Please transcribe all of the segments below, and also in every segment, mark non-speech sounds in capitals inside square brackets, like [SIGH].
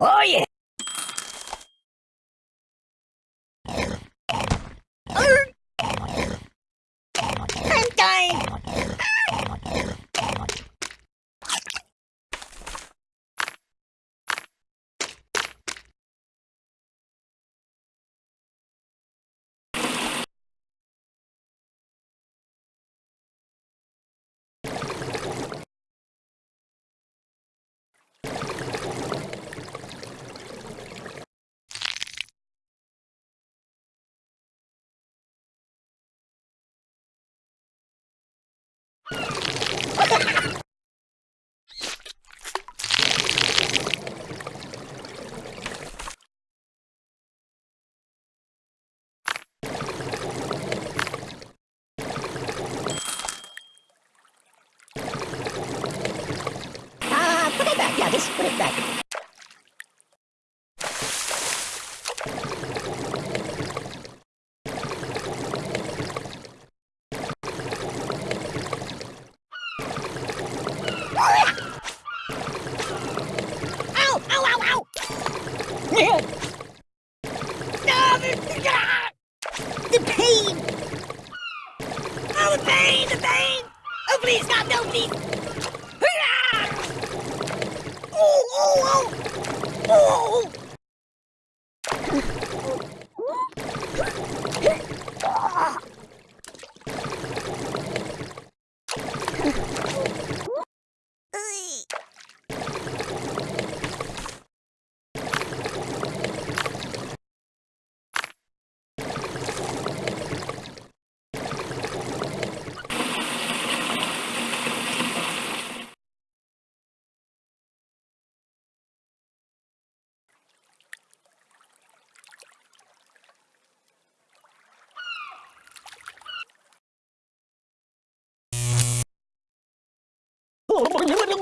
Oh yeah! escuridão.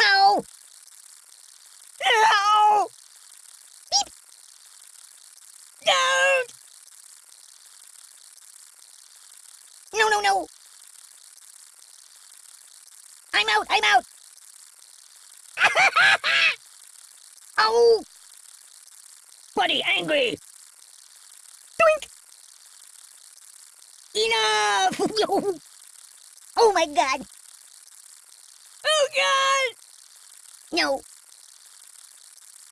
Ow! [LAUGHS] Ow! Beep! Don't! No, no, no! I'm out, I'm [LAUGHS] oh! Buddy, angry! Doink! Enough! [LAUGHS] oh my god! Oh god! No.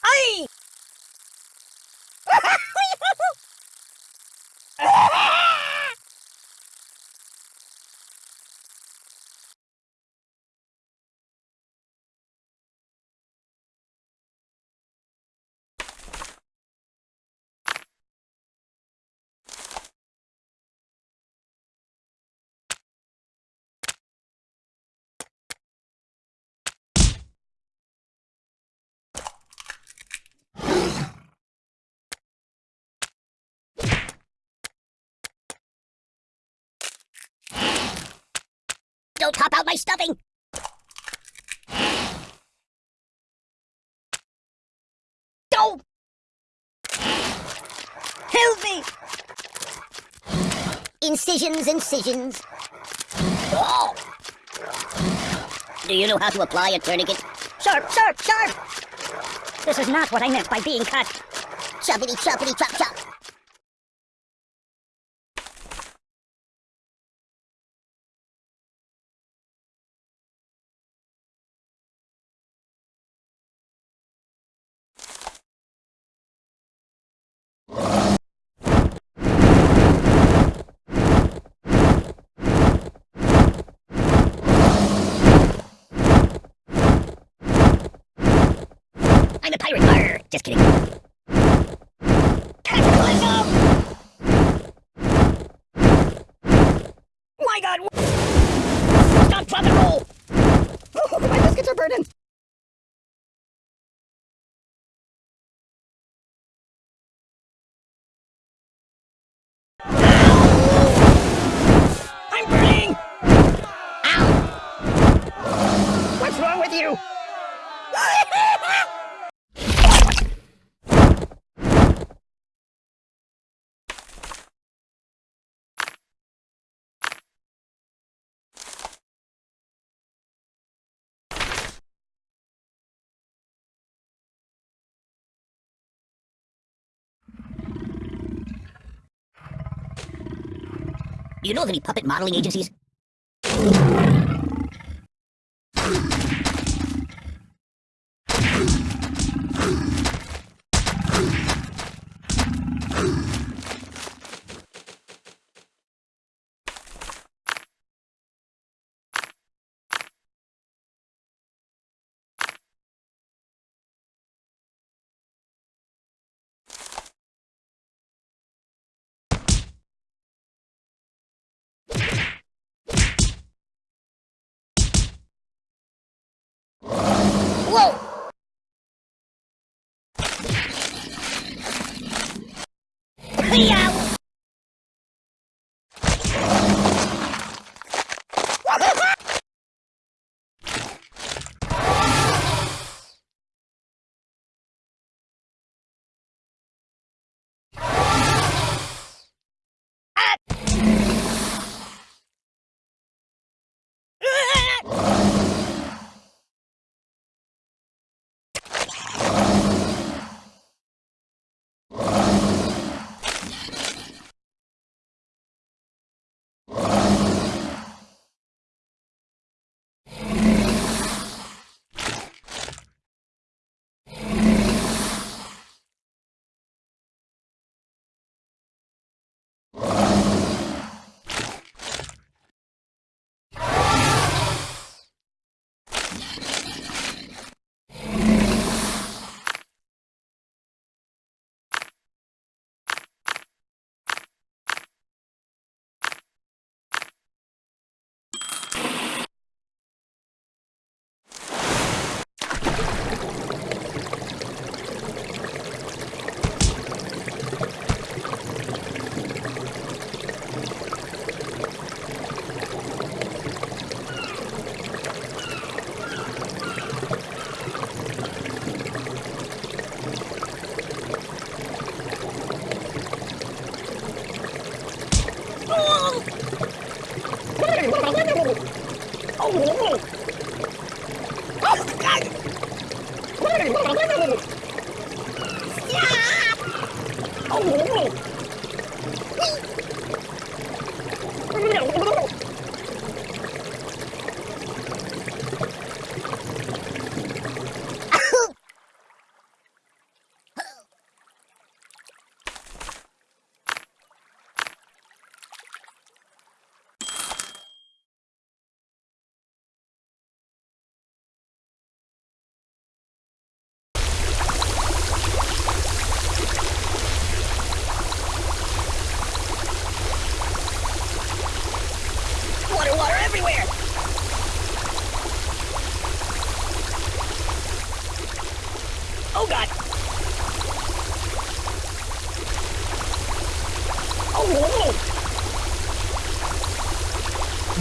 I. Don't top out my stuffing! Don't! Help me! Incisions, incisions. Oh! Do you know how to apply a tourniquet? Sharp, sharp, sharp! This is not what I meant by being cut. Choppity, choppity, chop, chop. I'm a pirate. Arr, just kidding. My god! Stop, drop, and roll! Oh, [LAUGHS] my biscuits are burning! I'm burning! Ow! What's wrong with you? Know of any puppet modeling agencies? Whoa! Oh, my God.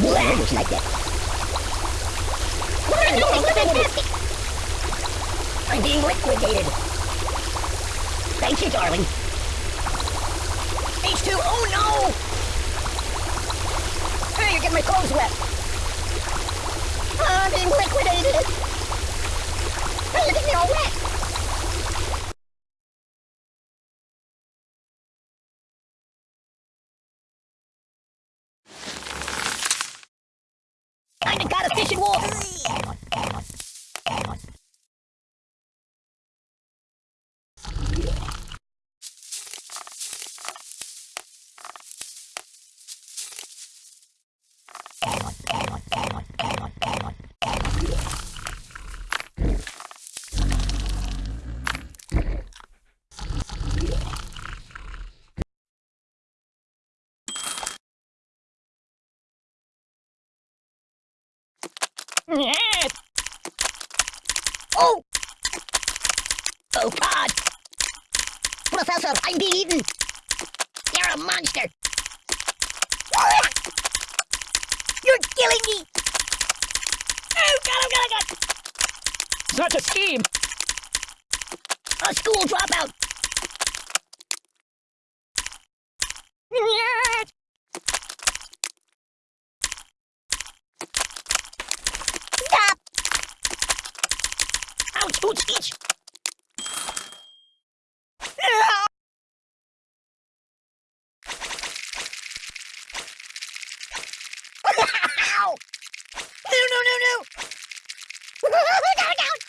Blah, looks like that. I'm being liquidated. Thank you, darling. H2, oh no! Hey, you're getting my clothes wet. I'm being liquidated. Hey, you're getting me all [LAUGHS] Oh! Oh God! Professor, I'm being eaten! You're a monster! [LAUGHS] You're killing me! Oh God, oh God, oh God! Such a scheme! A school dropout! Stop! Each! No, no, no, no! no, no!